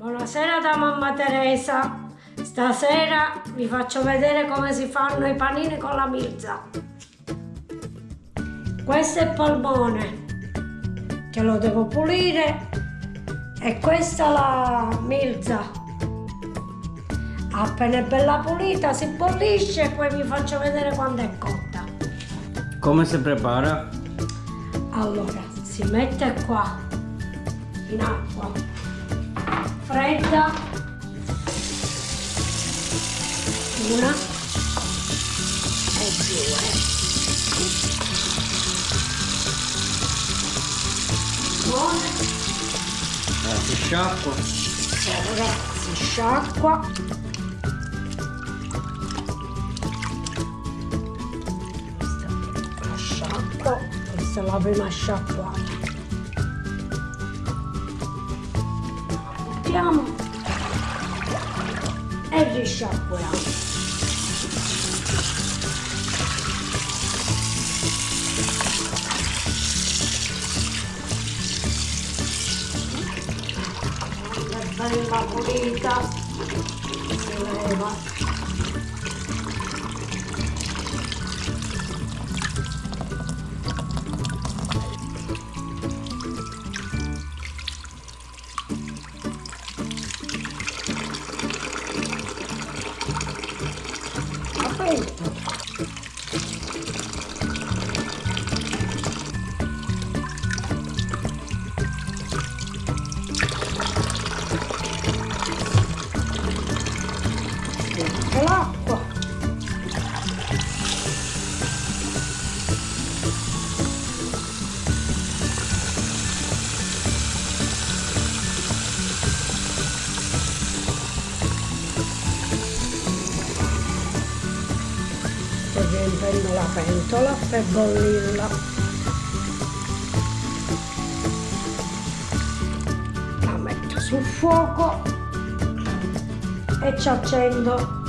Buonasera da mamma Teresa. Stasera vi faccio vedere come si fanno i panini con la milza. Questo è il polmone che lo devo pulire e questa è la milza. Appena è bella pulita si bollisce e poi vi faccio vedere quando è cotta. Come si prepara? Allora, si mette qua in acqua fredda. Una. E due. Buone. Eh, si sciacqua. ora si sciacqua. Questa la sciacqua. Questa è la prima sciacquata buttiamo e risciacquiamo bella pulita. Si leva sto riempendo la pentola per bollirla. La metto sul fuoco e ci accendo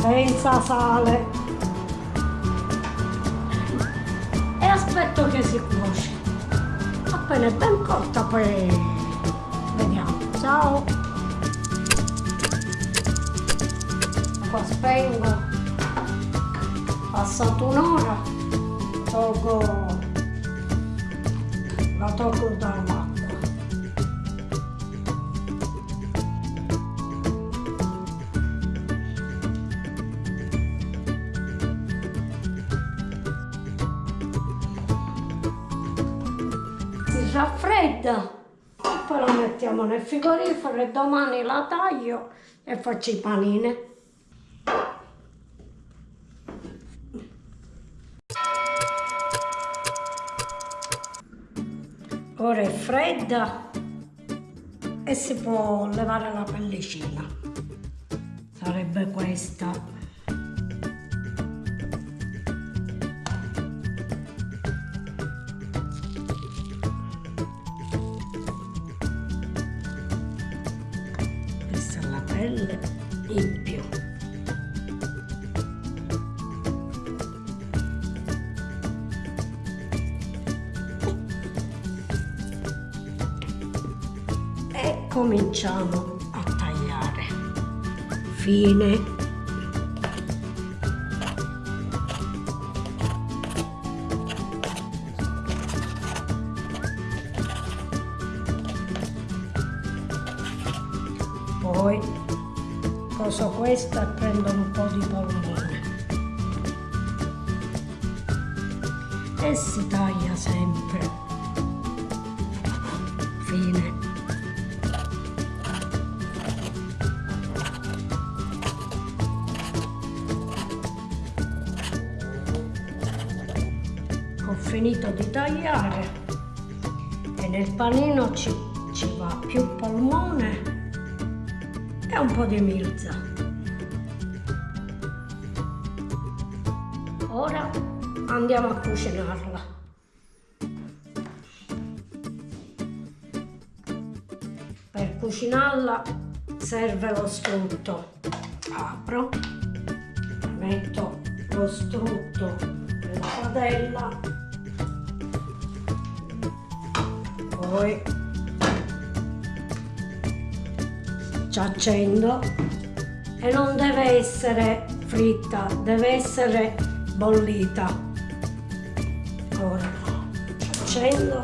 senza sale. E aspetto che si cuoce. Appena è ben cotta poi vediamo. Ciao. Qua spengo passato un'ora tolgo la tolgo dall'acqua. Si raffredda. Poi la mettiamo nel frigorifero e domani la taglio e faccio i panini ora è fredda e si può levare la pellicina. Sarebbe questa. Questa è la pelle cominciamo a tagliare. Fine. Poi coso questa e prendo un po' di polmone. E si taglia sempre. Fine finito di tagliare e nel panino ci, ci va più polmone e un po' di milza. Ora andiamo a cucinarla. Per cucinarla serve lo strutto. Apro, metto lo strutto nella padella, poi ci accendo e non deve essere fritta, deve essere bollita. Ora accendo.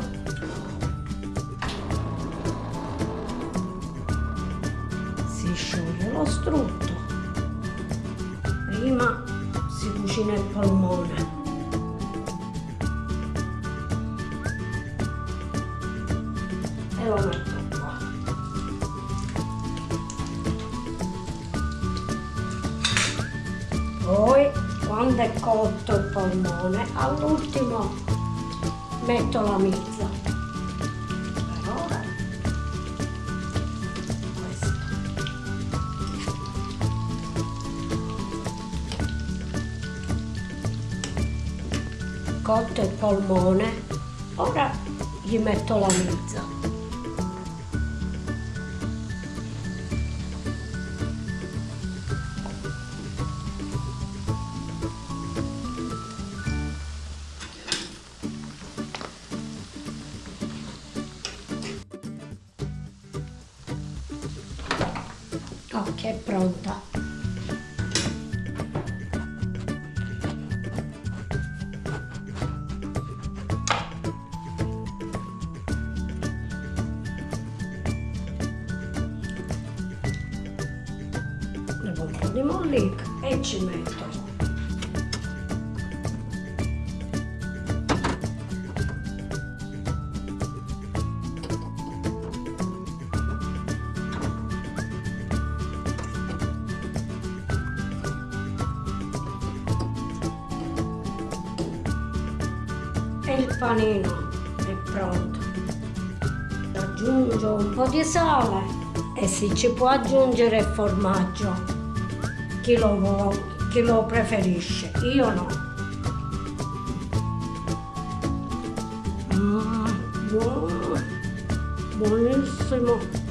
Si scioglie lo strutto. Prima si cucina il polmone. Poi quando è cotto il polmone, all'ultimo metto la mizza. Per ora questo. Cotto il polmone, ora gli metto la mizza. Ok, è pronta. Levo un po' di mollica e ci metto. Panino è pronto. Aggiungo un po' di sale e si ci può aggiungere il formaggio. Chi lo, vuole, chi lo preferisce, io no. Mm, buono, buonissimo.